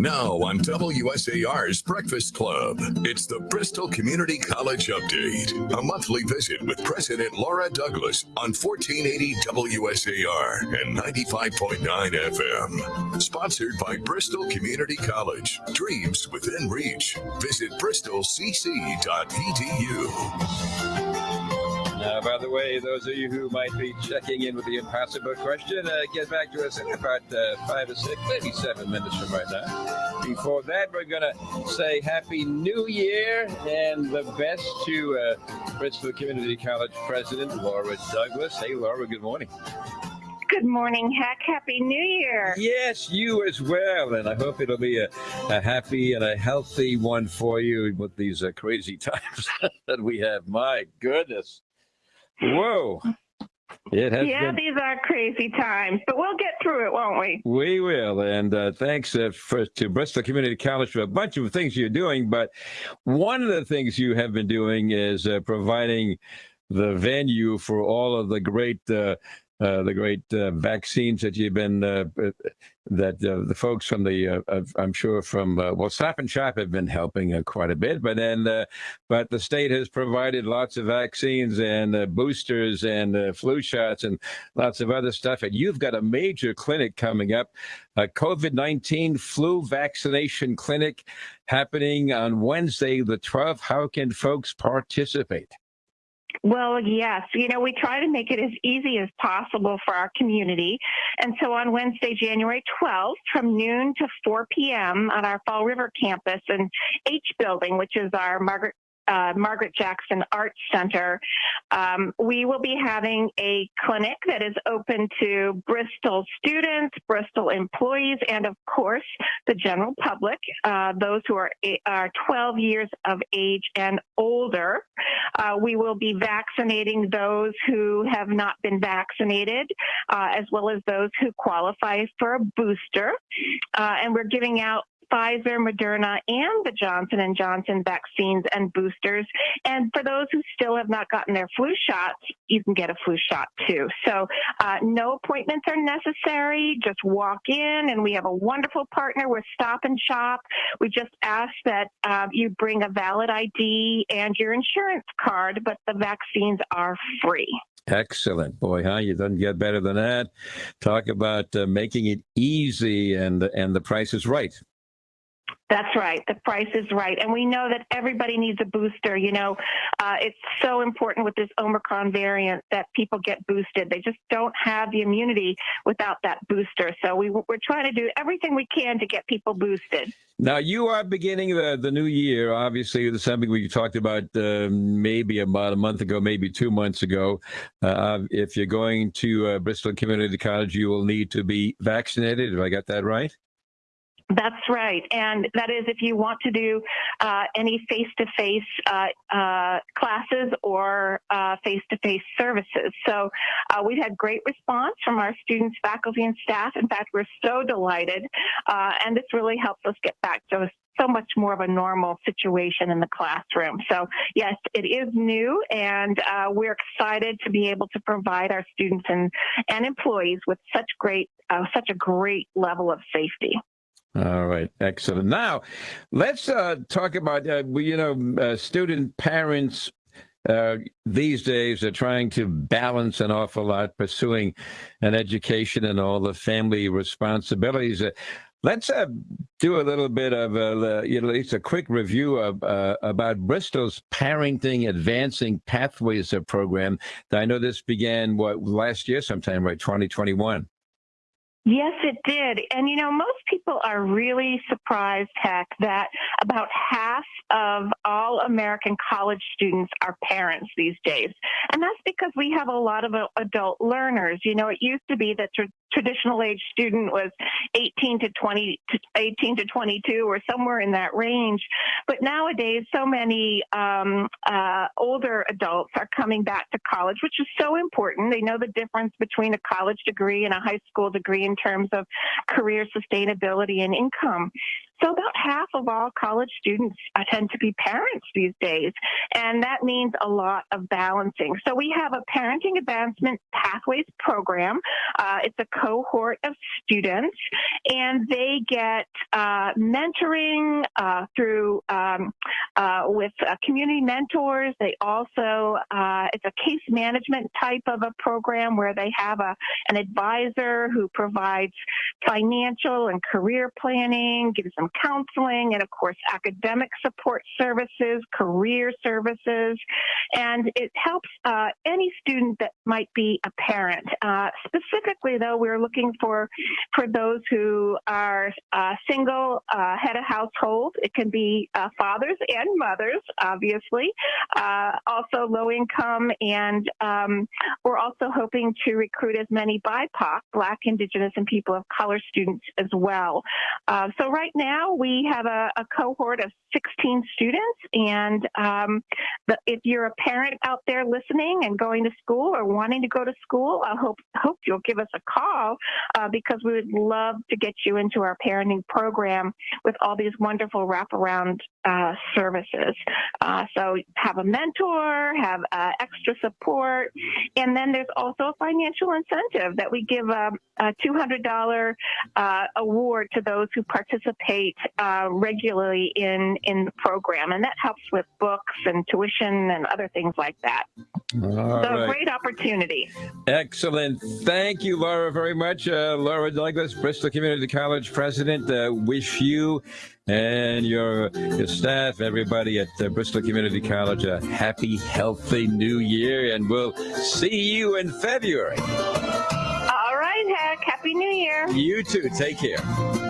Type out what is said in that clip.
Now on WSAR's Breakfast Club, it's the Bristol Community College Update, a monthly visit with President Laura Douglas on 1480 WSAR and 95.9 FM. Sponsored by Bristol Community College. Dreams within reach. Visit bristolcc.edu. Uh, by the way, those of you who might be checking in with the impossible question, uh, get back to us in about uh, five or six, maybe seven minutes from right now. Before that, we're going to say Happy New Year and the best to uh, Bristol Community College President Laura Douglas. Hey, Laura, good morning. Good morning, Heck. Happy New Year. Yes, you as well. And I hope it'll be a, a happy and a healthy one for you with these uh, crazy times that we have. My goodness. Whoa. It has yeah, been... these are crazy times, but we'll get through it, won't we? We will. And uh, thanks uh, for, to Bristol Community College for a bunch of things you're doing. But one of the things you have been doing is uh, providing the venue for all of the great uh, the great uh, vaccines that you've been uh, uh that uh, the folks from the I'm sure from well Stop and Shop have been helping quite a bit, but then but the state has provided lots of vaccines and boosters and flu shots and lots of other stuff, and you've got a major clinic coming up, a COVID-19 flu vaccination clinic happening on Wednesday the 12th. How can folks participate? Well, yes. You know, we try to make it as easy as possible for our community. And so on Wednesday, January 12th, from noon to 4 p.m. on our Fall River campus and H building, which is our Margaret uh, Margaret Jackson Arts Center, um, we will be having a clinic that is open to Bristol students, Bristol employees, and of course the general public, uh, those who are, are 12 years of age and older. Uh, we will be vaccinating those who have not been vaccinated, uh, as well as those who qualify for a booster. Uh, and we're giving out Pfizer, Moderna, and the Johnson and Johnson vaccines and boosters. And for those who still have not gotten their flu shots, you can get a flu shot too. So uh, no appointments are necessary. Just walk in, and we have a wonderful partner with Stop and Shop. We just ask that uh, you bring a valid ID and your insurance card, but the vaccines are free. Excellent, boy, huh? You doesn't get better than that. Talk about uh, making it easy, and and the price is right. That's right. The price is right. And we know that everybody needs a booster. You know, uh, it's so important with this Omicron variant that people get boosted. They just don't have the immunity without that booster. So we, we're trying to do everything we can to get people boosted. Now, you are beginning the, the new year. Obviously, it's something we talked about uh, maybe about a month ago, maybe two months ago. Uh, if you're going to uh, Bristol Community College, you will need to be vaccinated. Have I got that right? That's right. And that is if you want to do uh, any face to face classes or face to face services. So uh, we've had great response from our students, faculty, and staff. In fact, we're so delighted. Uh, and this really helps us get back to so much more of a normal situation in the classroom. So, yes, it is new, and uh, we're excited to be able to provide our students and, and employees with such great, uh, such a great level of safety. All right, excellent. Now, let's uh, talk about uh, you know uh, student parents uh, these days are trying to balance an awful lot, pursuing an education and all the family responsibilities. Uh, let's uh, do a little bit of a, you know, at least a quick review of about Bristol's Parenting Advancing Pathways program. I know this began what last year, sometime, right? 2021. Yes, it did. And you know, most people are really surprised, Heck, that about half of all American college students are parents these days. And that's because we have a lot of adult learners. You know, it used to be that traditional age student was 18 to 20, 18 to 22 or somewhere in that range. But nowadays, so many um, uh, older adults are coming back to college, which is so important. They know the difference between a college degree and a high school degree in terms of career sustainability and income. So about half of all college students uh, tend to be parents these days, and that means a lot of balancing. So we have a Parenting Advancement Pathways program. Uh, it's a cohort of students, and they get uh, mentoring uh, through um, uh, with uh, community mentors. They also it's a case management type of a program where they have a an advisor who provides financial and career planning, gives them counseling, and of course, academic support services, career services. And it helps uh, any student that might be a parent. Uh, specifically, though, we're looking for, for those who are uh, single, uh, head of household. It can be uh, fathers and mothers, obviously, uh, also low income, and um, we're also hoping to recruit as many BIPOC, Black, Indigenous, and people of color students as well. so right now, we have a, a cohort of 16 students. And um, the, if you're a parent out there listening and going to school or wanting to go to school, I hope, hope you'll give us a call uh, because we would love to get you into our parenting program with all these wonderful wraparound uh, services. Uh, so have a mentor, have uh, extra support, and then there's also a financial incentive that we give a, a $200 uh, award to those who participate uh, regularly in in the program, and that helps with books and tuition and other things like that. All so right. great opportunity. Excellent. Thank you, Laura, very much. Uh, Laura Douglas, Bristol Community College president. Uh, wish you and your, your staff, everybody at uh, Bristol Community College, a happy, healthy new year, and we'll see you in February. All right, Heck. Happy New Year. You too. Take care.